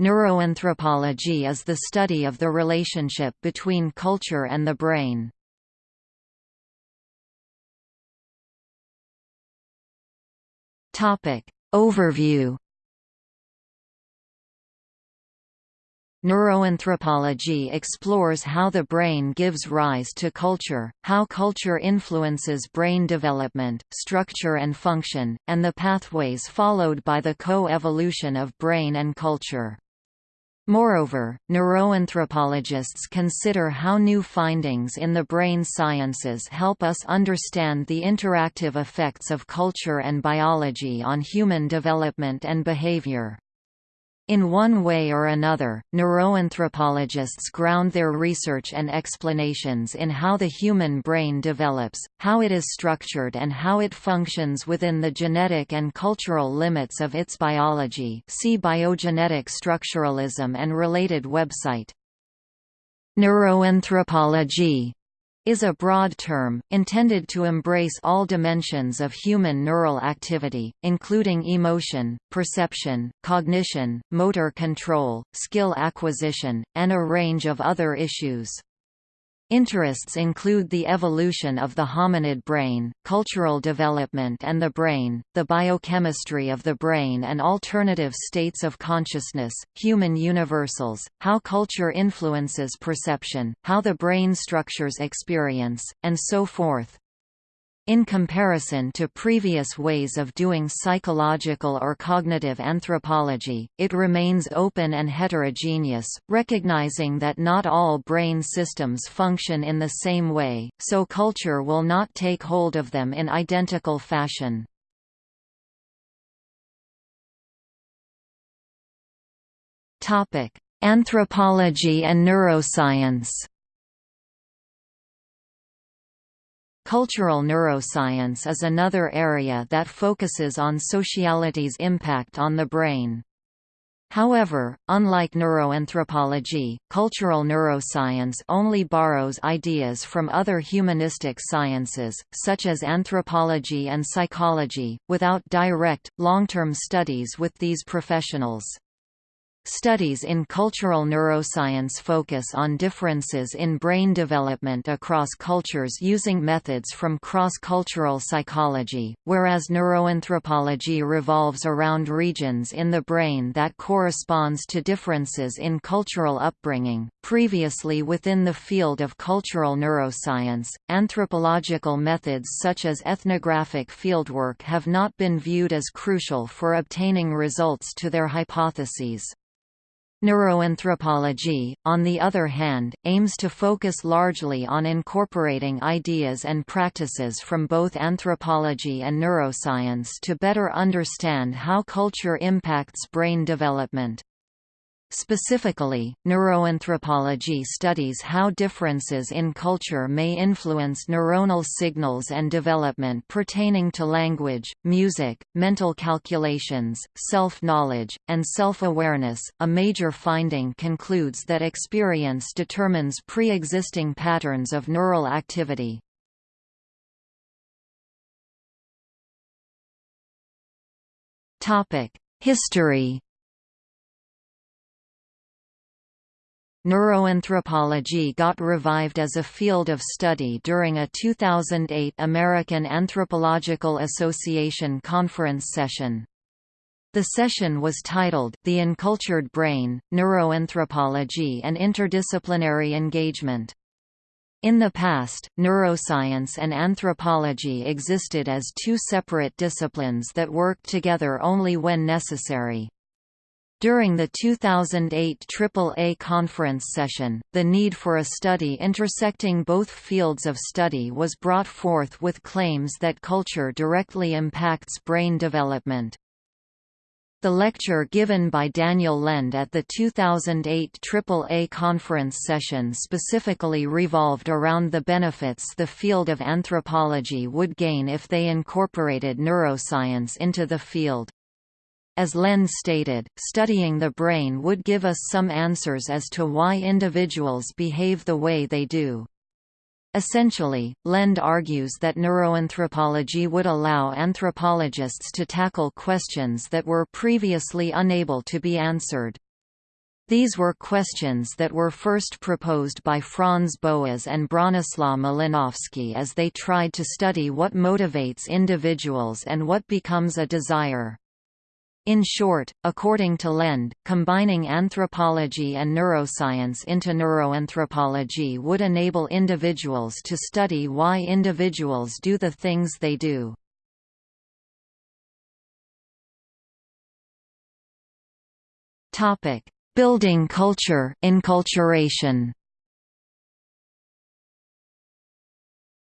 Neuroanthropology is the study of the relationship between culture and the brain. Topic Overview Neuroanthropology explores how the brain gives rise to culture, how culture influences brain development, structure and function, and the pathways followed by the co-evolution of brain and culture. Moreover, neuroanthropologists consider how new findings in the brain sciences help us understand the interactive effects of culture and biology on human development and behavior. In one way or another, neuroanthropologists ground their research and explanations in how the human brain develops, how it is structured and how it functions within the genetic and cultural limits of its biology see Biogenetic Structuralism and related website. Neuroanthropology is a broad term, intended to embrace all dimensions of human neural activity, including emotion, perception, cognition, motor control, skill acquisition, and a range of other issues. Interests include the evolution of the hominid brain, cultural development and the brain, the biochemistry of the brain and alternative states of consciousness, human universals, how culture influences perception, how the brain structures experience, and so forth. In comparison to previous ways of doing psychological or cognitive anthropology, it remains open and heterogeneous, recognizing that not all brain systems function in the same way, so culture will not take hold of them in identical fashion. Anthropology and neuroscience Cultural neuroscience is another area that focuses on sociality's impact on the brain. However, unlike neuroanthropology, cultural neuroscience only borrows ideas from other humanistic sciences, such as anthropology and psychology, without direct, long-term studies with these professionals. Studies in cultural neuroscience focus on differences in brain development across cultures using methods from cross-cultural psychology, whereas neuroanthropology revolves around regions in the brain that corresponds to differences in cultural upbringing. Previously within the field of cultural neuroscience, anthropological methods such as ethnographic fieldwork have not been viewed as crucial for obtaining results to their hypotheses. Neuroanthropology, on the other hand, aims to focus largely on incorporating ideas and practices from both anthropology and neuroscience to better understand how culture impacts brain development. Specifically, neuroanthropology studies how differences in culture may influence neuronal signals and development pertaining to language, music, mental calculations, self-knowledge, and self-awareness. A major finding concludes that experience determines pre-existing patterns of neural activity. Topic: History Neuroanthropology got revived as a field of study during a 2008 American Anthropological Association conference session. The session was titled, The Encultured Brain, Neuroanthropology and Interdisciplinary Engagement. In the past, neuroscience and anthropology existed as two separate disciplines that worked together only when necessary. During the 2008 AAA conference session, the need for a study intersecting both fields of study was brought forth with claims that culture directly impacts brain development. The lecture given by Daniel Lende at the 2008 AAA conference session specifically revolved around the benefits the field of anthropology would gain if they incorporated neuroscience into the field. As Lende stated, studying the brain would give us some answers as to why individuals behave the way they do. Essentially, Lende argues that neuroanthropology would allow anthropologists to tackle questions that were previously unable to be answered. These were questions that were first proposed by Franz Boas and Bronislaw Malinowski as they tried to study what motivates individuals and what becomes a desire. In short, according to Lende, combining anthropology and neuroscience into neuroanthropology would enable individuals to study why individuals do the things they do. Building culture enculturation.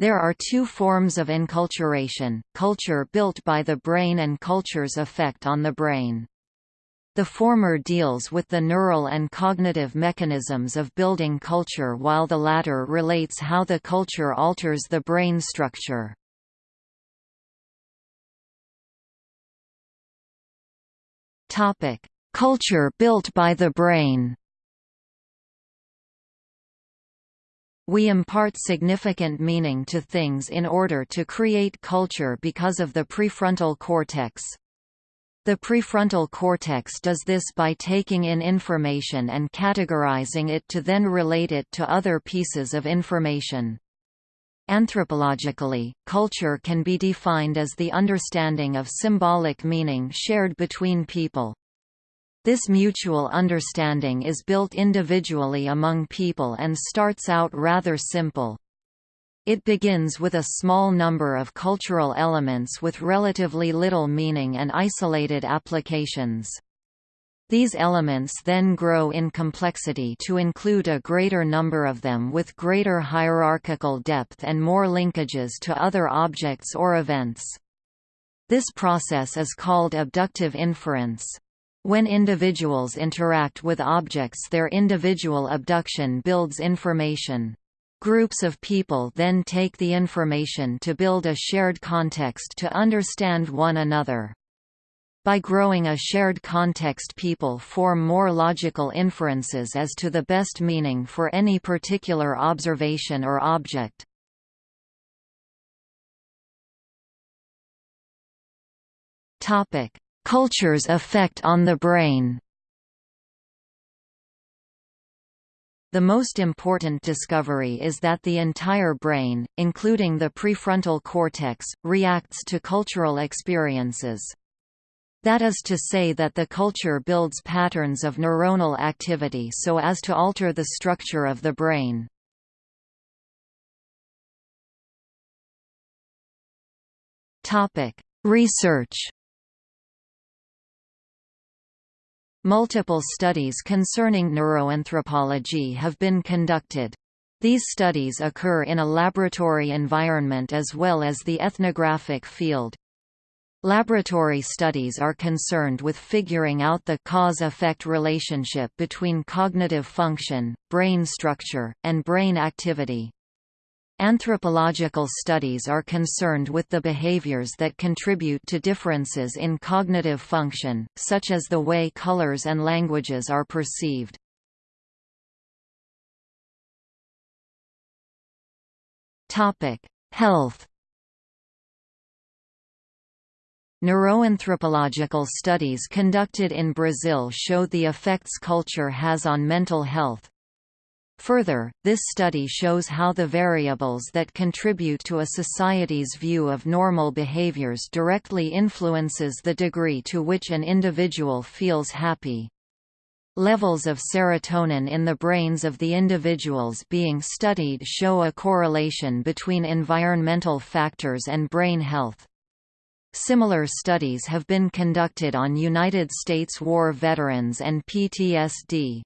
There are two forms of enculturation, culture built by the brain and culture's effect on the brain. The former deals with the neural and cognitive mechanisms of building culture while the latter relates how the culture alters the brain structure. Culture built by the brain We impart significant meaning to things in order to create culture because of the prefrontal cortex. The prefrontal cortex does this by taking in information and categorizing it to then relate it to other pieces of information. Anthropologically, culture can be defined as the understanding of symbolic meaning shared between people. This mutual understanding is built individually among people and starts out rather simple. It begins with a small number of cultural elements with relatively little meaning and isolated applications. These elements then grow in complexity to include a greater number of them with greater hierarchical depth and more linkages to other objects or events. This process is called abductive inference. When individuals interact with objects their individual abduction builds information. Groups of people then take the information to build a shared context to understand one another. By growing a shared context people form more logical inferences as to the best meaning for any particular observation or object. Topic: Culture's effect on the brain The most important discovery is that the entire brain, including the prefrontal cortex, reacts to cultural experiences. That is to say that the culture builds patterns of neuronal activity so as to alter the structure of the brain. Research Multiple studies concerning neuroanthropology have been conducted. These studies occur in a laboratory environment as well as the ethnographic field. Laboratory studies are concerned with figuring out the cause-effect relationship between cognitive function, brain structure, and brain activity. Anthropological studies are concerned with the behaviors that contribute to differences in cognitive function, such as the way colors and languages are perceived. Health Neuroanthropological studies conducted in Brazil show the effects culture has on mental health. Further, this study shows how the variables that contribute to a society's view of normal behaviors directly influences the degree to which an individual feels happy. Levels of serotonin in the brains of the individuals being studied show a correlation between environmental factors and brain health. Similar studies have been conducted on United States war veterans and PTSD.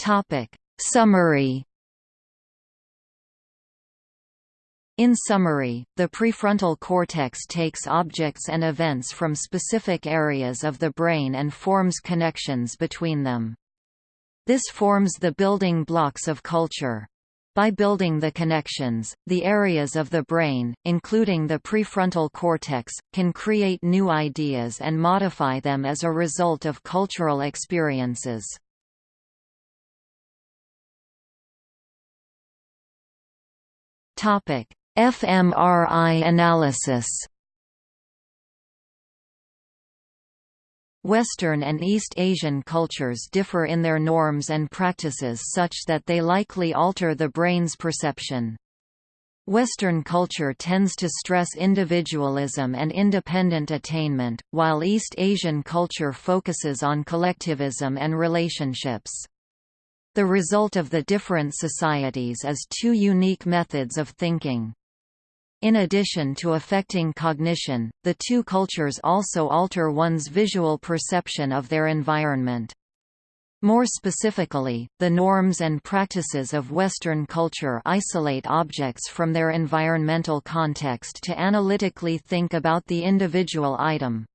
Topic. Summary In summary, the prefrontal cortex takes objects and events from specific areas of the brain and forms connections between them. This forms the building blocks of culture. By building the connections, the areas of the brain, including the prefrontal cortex, can create new ideas and modify them as a result of cultural experiences. fMRI analysis. Western and East Asian cultures differ in their norms and practices such that they likely alter the brain's perception. Western culture tends to stress individualism and independent attainment, while East Asian culture focuses on collectivism and relationships. The result of the different societies is two unique methods of thinking. In addition to affecting cognition, the two cultures also alter one's visual perception of their environment. More specifically, the norms and practices of Western culture isolate objects from their environmental context to analytically think about the individual item.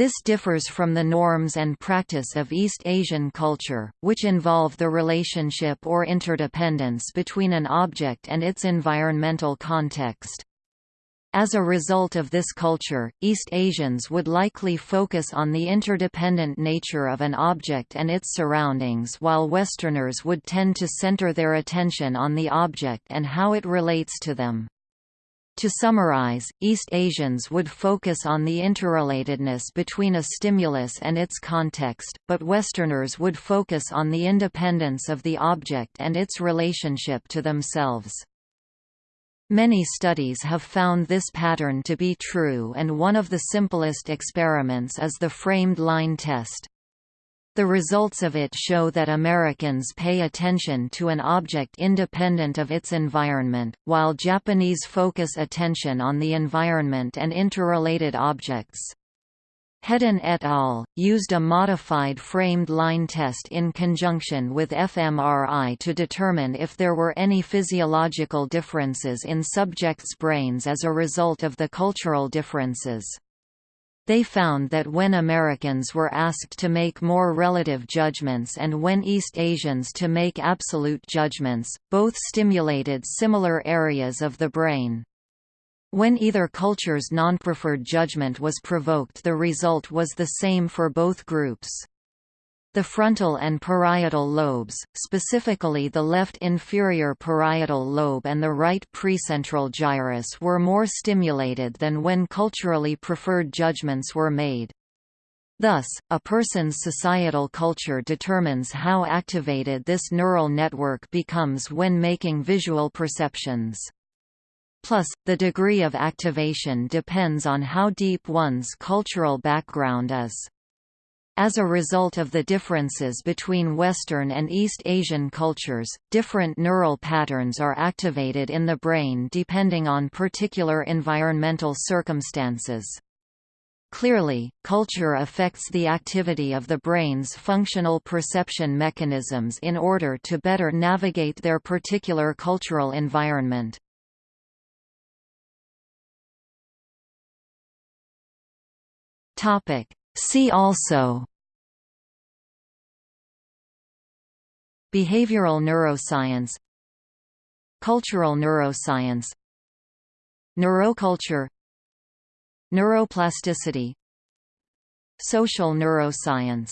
This differs from the norms and practice of East Asian culture, which involve the relationship or interdependence between an object and its environmental context. As a result of this culture, East Asians would likely focus on the interdependent nature of an object and its surroundings while Westerners would tend to center their attention on the object and how it relates to them. To summarize, East Asians would focus on the interrelatedness between a stimulus and its context, but Westerners would focus on the independence of the object and its relationship to themselves. Many studies have found this pattern to be true and one of the simplest experiments is the framed line test. The results of it show that Americans pay attention to an object independent of its environment, while Japanese focus attention on the environment and interrelated objects. Hedden et al. used a modified framed line test in conjunction with fMRI to determine if there were any physiological differences in subjects' brains as a result of the cultural differences. They found that when Americans were asked to make more relative judgments and when East Asians to make absolute judgments, both stimulated similar areas of the brain. When either culture's non-preferred judgment was provoked the result was the same for both groups. The frontal and parietal lobes, specifically the left inferior parietal lobe and the right precentral gyrus were more stimulated than when culturally preferred judgments were made. Thus, a person's societal culture determines how activated this neural network becomes when making visual perceptions. Plus, the degree of activation depends on how deep one's cultural background is. As a result of the differences between Western and East Asian cultures, different neural patterns are activated in the brain depending on particular environmental circumstances. Clearly, culture affects the activity of the brain's functional perception mechanisms in order to better navigate their particular cultural environment. See also Behavioral neuroscience Cultural neuroscience Neuroculture Neuroplasticity Social neuroscience